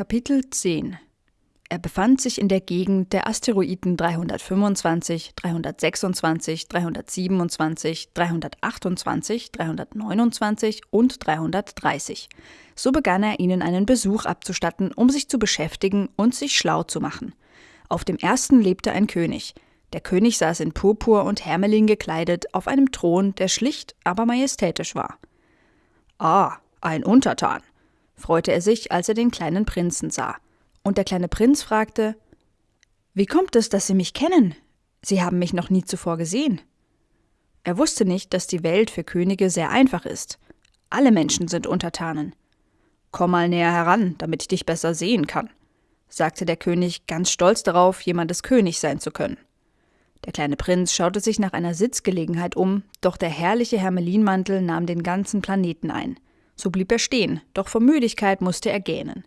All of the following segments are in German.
Kapitel 10 Er befand sich in der Gegend der Asteroiden 325, 326, 327, 328, 329 und 330. So begann er ihnen einen Besuch abzustatten, um sich zu beschäftigen und sich schlau zu machen. Auf dem ersten lebte ein König. Der König saß in Purpur und Hermelin gekleidet auf einem Thron, der schlicht, aber majestätisch war. Ah, ein Untertan, freute er sich, als er den kleinen Prinzen sah. Und der kleine Prinz fragte Wie kommt es, dass Sie mich kennen? Sie haben mich noch nie zuvor gesehen. Er wusste nicht, dass die Welt für Könige sehr einfach ist. Alle Menschen sind Untertanen. Komm mal näher heran, damit ich dich besser sehen kann, sagte der König, ganz stolz darauf, jemandes König sein zu können. Der kleine Prinz schaute sich nach einer Sitzgelegenheit um, doch der herrliche Hermelinmantel nahm den ganzen Planeten ein. So blieb er stehen, doch vor Müdigkeit musste er gähnen.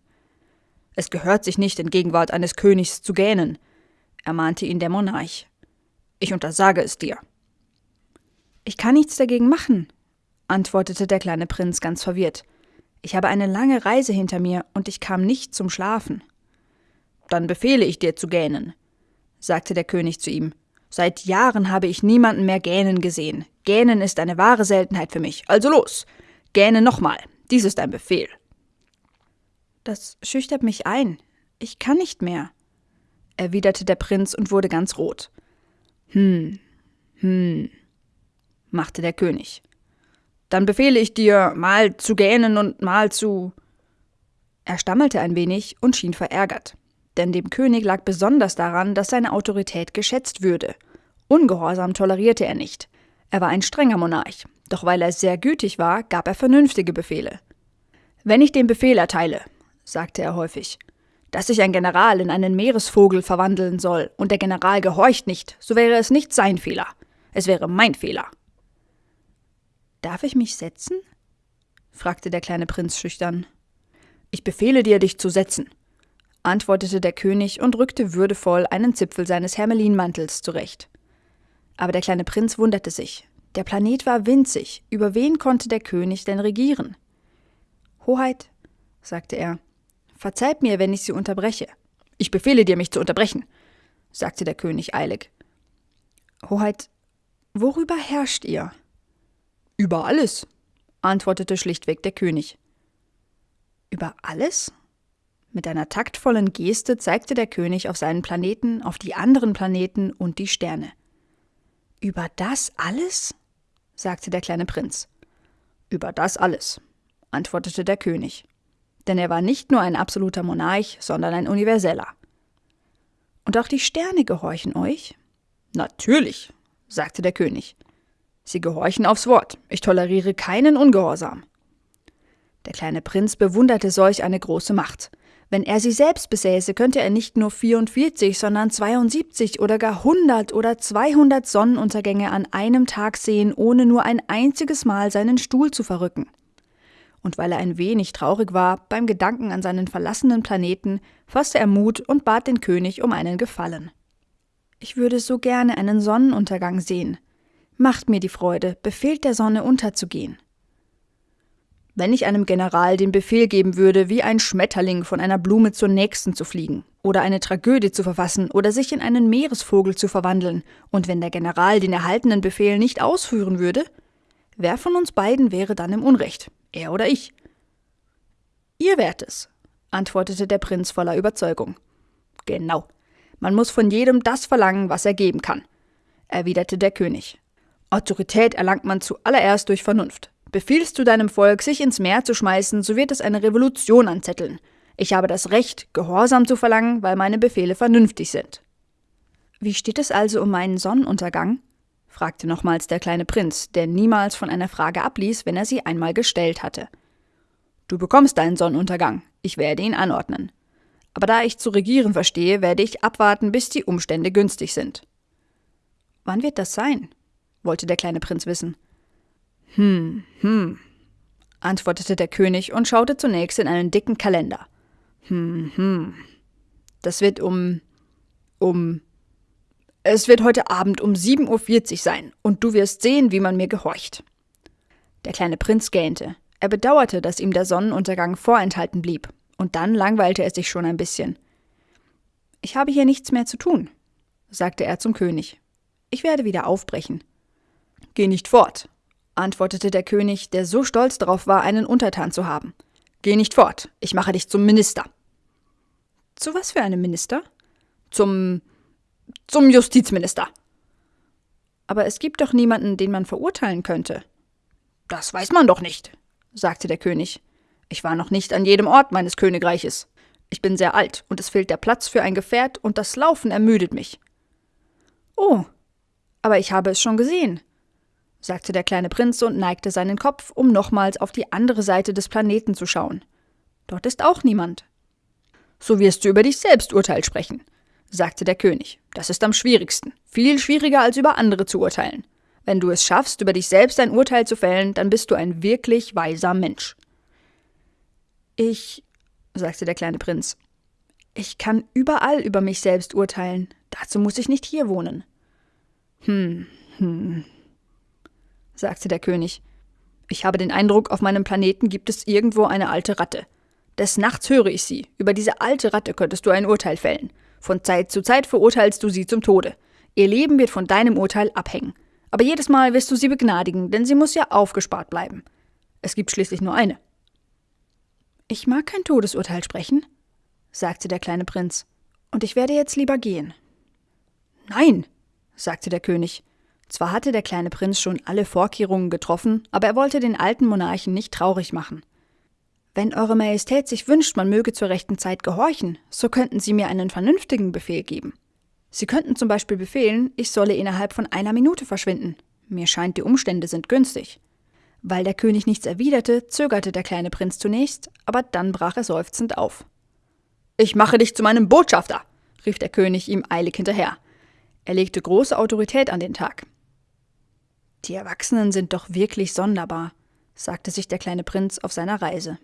Es gehört sich nicht, in Gegenwart eines Königs zu gähnen, ermahnte ihn der Monarch. Ich untersage es dir. Ich kann nichts dagegen machen, antwortete der kleine Prinz ganz verwirrt. Ich habe eine lange Reise hinter mir und ich kam nicht zum Schlafen. Dann befehle ich dir zu gähnen, sagte der König zu ihm. Seit Jahren habe ich niemanden mehr gähnen gesehen. Gähnen ist eine wahre Seltenheit für mich. Also los, gähne nochmal. Dies ist ein Befehl. Das schüchtert mich ein. Ich kann nicht mehr, erwiderte der Prinz und wurde ganz rot. Hm, hm, machte der König. Dann befehle ich dir, mal zu gähnen und mal zu. Er stammelte ein wenig und schien verärgert, denn dem König lag besonders daran, dass seine Autorität geschätzt würde. Ungehorsam tolerierte er nicht. Er war ein strenger Monarch, doch weil er sehr gütig war, gab er vernünftige Befehle. Wenn ich den Befehl erteile, sagte er häufig, dass sich ein General in einen Meeresvogel verwandeln soll und der General gehorcht nicht, so wäre es nicht sein Fehler, es wäre mein Fehler. Darf ich mich setzen? fragte der kleine Prinz schüchtern. Ich befehle dir, dich zu setzen, antwortete der König und rückte würdevoll einen Zipfel seines Hermelinmantels zurecht. Aber der kleine Prinz wunderte sich. Der Planet war winzig, über wen konnte der König denn regieren? Hoheit, sagte er, verzeiht mir, wenn ich Sie unterbreche. Ich befehle dir, mich zu unterbrechen, sagte der König eilig. Hoheit, worüber herrscht ihr? Über alles, antwortete schlichtweg der König. Über alles? Mit einer taktvollen Geste zeigte der König auf seinen Planeten, auf die anderen Planeten und die Sterne. Über das alles? Sagte der kleine Prinz. Über das alles, antwortete der König denn er war nicht nur ein absoluter Monarch, sondern ein universeller. Und auch die Sterne gehorchen euch? Natürlich, sagte der König. Sie gehorchen aufs Wort. Ich toleriere keinen Ungehorsam. Der kleine Prinz bewunderte solch eine große Macht. Wenn er sie selbst besäße, könnte er nicht nur 44, sondern 72 oder gar 100 oder 200 Sonnenuntergänge an einem Tag sehen, ohne nur ein einziges Mal seinen Stuhl zu verrücken und weil er ein wenig traurig war beim Gedanken an seinen verlassenen Planeten, fasste er Mut und bat den König um einen Gefallen. Ich würde so gerne einen Sonnenuntergang sehen. Macht mir die Freude, befehlt der Sonne unterzugehen. Wenn ich einem General den Befehl geben würde, wie ein Schmetterling von einer Blume zur nächsten zu fliegen, oder eine Tragödie zu verfassen, oder sich in einen Meeresvogel zu verwandeln, und wenn der General den erhaltenen Befehl nicht ausführen würde, wer von uns beiden wäre dann im Unrecht? Er oder ich? Ihr wärt es, antwortete der Prinz voller Überzeugung. Genau. Man muss von jedem das verlangen, was er geben kann, erwiderte der König. Autorität erlangt man zuallererst durch Vernunft. Befiehlst du deinem Volk, sich ins Meer zu schmeißen, so wird es eine Revolution anzetteln. Ich habe das Recht, Gehorsam zu verlangen, weil meine Befehle vernünftig sind. Wie steht es also um meinen Sonnenuntergang? fragte nochmals der kleine Prinz, der niemals von einer Frage abließ, wenn er sie einmal gestellt hatte. Du bekommst deinen Sonnenuntergang, ich werde ihn anordnen. Aber da ich zu regieren verstehe, werde ich abwarten, bis die Umstände günstig sind. Wann wird das sein? wollte der kleine Prinz wissen. Hm, hm, antwortete der König und schaute zunächst in einen dicken Kalender. Hm, hm. Das wird um. um es wird heute Abend um 7.40 Uhr sein, und du wirst sehen, wie man mir gehorcht. Der kleine Prinz gähnte. Er bedauerte, dass ihm der Sonnenuntergang vorenthalten blieb. Und dann langweilte es sich schon ein bisschen. Ich habe hier nichts mehr zu tun, sagte er zum König. Ich werde wieder aufbrechen. Geh nicht fort, antwortete der König, der so stolz darauf war, einen Untertan zu haben. Geh nicht fort, ich mache dich zum Minister. Zu was für einem Minister? Zum. zum Justizminister. Aber es gibt doch niemanden, den man verurteilen könnte. Das weiß man doch nicht, sagte der König. Ich war noch nicht an jedem Ort meines Königreiches. Ich bin sehr alt und es fehlt der Platz für ein Gefährt und das Laufen ermüdet mich. Oh, aber ich habe es schon gesehen, sagte der kleine Prinz und neigte seinen Kopf, um nochmals auf die andere Seite des Planeten zu schauen. Dort ist auch niemand. So wirst du über dich selbst Urteil sprechen, sagte der König. Das ist am schwierigsten, viel schwieriger als über andere zu urteilen. Wenn du es schaffst, über dich selbst ein Urteil zu fällen, dann bist du ein wirklich weiser Mensch. Ich, sagte der kleine Prinz, ich kann überall über mich selbst urteilen. Dazu muss ich nicht hier wohnen. Hm, hm, sagte der König. Ich habe den Eindruck, auf meinem Planeten gibt es irgendwo eine alte Ratte. Des Nachts höre ich sie. Über diese alte Ratte könntest du ein Urteil fällen. Von Zeit zu Zeit verurteilst du sie zum Tode. Ihr Leben wird von deinem Urteil abhängen. Aber jedes Mal wirst du sie begnadigen, denn sie muss ja aufgespart bleiben. Es gibt schließlich nur eine. Ich mag kein Todesurteil sprechen, sagte der kleine Prinz, und ich werde jetzt lieber gehen. Nein, sagte der König. Zwar hatte der kleine Prinz schon alle Vorkehrungen getroffen, aber er wollte den alten Monarchen nicht traurig machen. Wenn Eure Majestät sich wünscht, man möge zur rechten Zeit gehorchen, so könnten Sie mir einen vernünftigen Befehl geben. Sie könnten zum Beispiel befehlen, ich solle innerhalb von einer Minute verschwinden. Mir scheint, die Umstände sind günstig. Weil der König nichts erwiderte, zögerte der kleine Prinz zunächst, aber dann brach er seufzend auf. Ich mache dich zu meinem Botschafter, rief der König ihm eilig hinterher. Er legte große Autorität an den Tag. Die Erwachsenen sind doch wirklich sonderbar, sagte sich der kleine Prinz auf seiner Reise.